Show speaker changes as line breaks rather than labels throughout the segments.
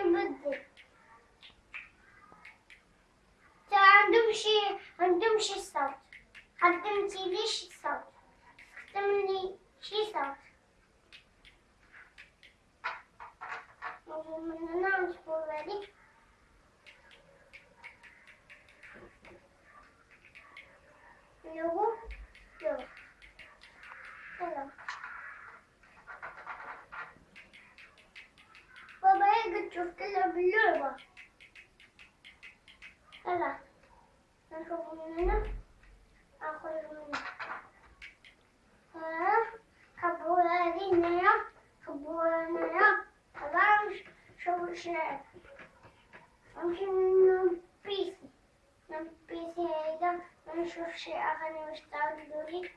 نبدل ترى عندهم شي عندهم شي صوت قدمتي لي شي صوت قدم لي شي صوت من هنا نصبر عليك لو لو تشوف كلها باللعبة يلا نشوف من هنا اخذ من هنا خبوا هذه هنا خبوا هنا. خلاص شو شنو نمشي من بيسي من بيسي هيدا نشوف شي اغاني مشتاق لي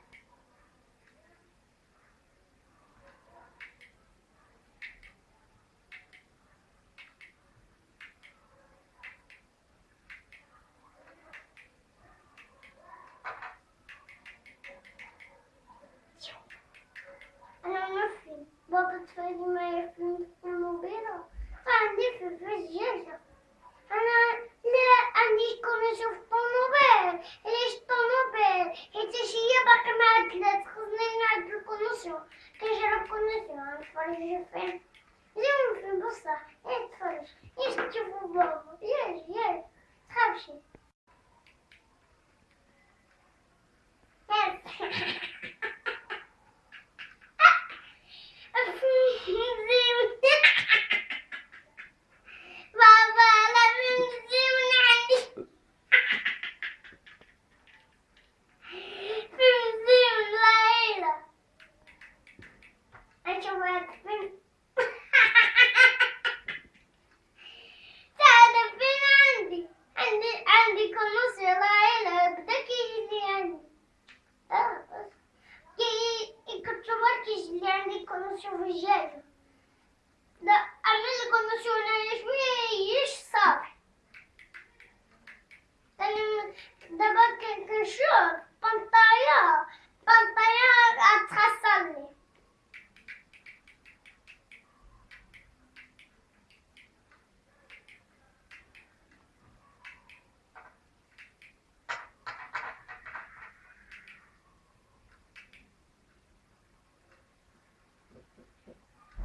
Je suis un fou de bosses, je suis un fou de bosses, je suis un fou je suis un plus je suis un.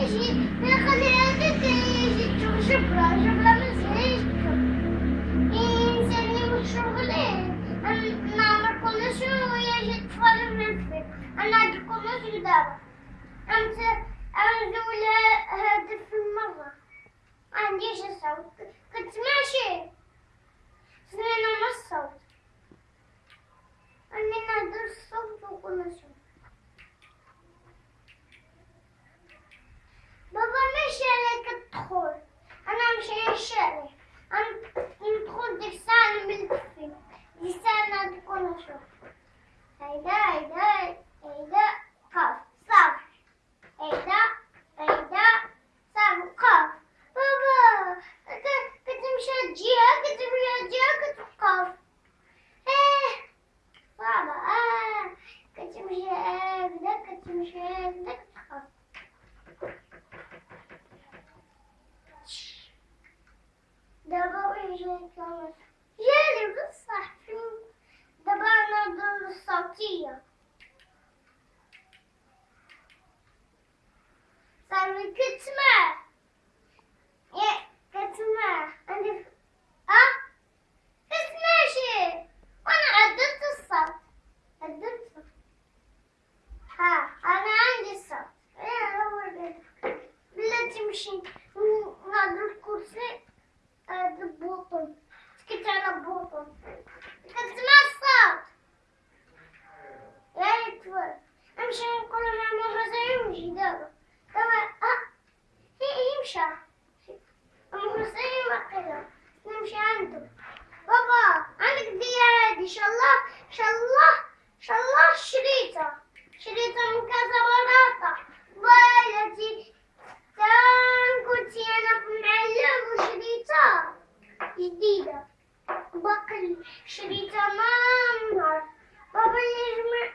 يجي نخلي يجي تشوف شبرا شبرا مزيج ينساني من شغلي نعمل كل شيء ويجي تفرج من فيك أنا عندي كل شيء دابا انت انزل هدف المرة عنديش الصوت كنت ماشي insanlar. Yerimiz sahibim de bana doğru satıyor. Sen küçme شلح شلح شريته. شريته من كذا بلاطة. بلدي كنت أنا في معلم وشريطة جديدة. بقل شريطة ما انهار بابا اللي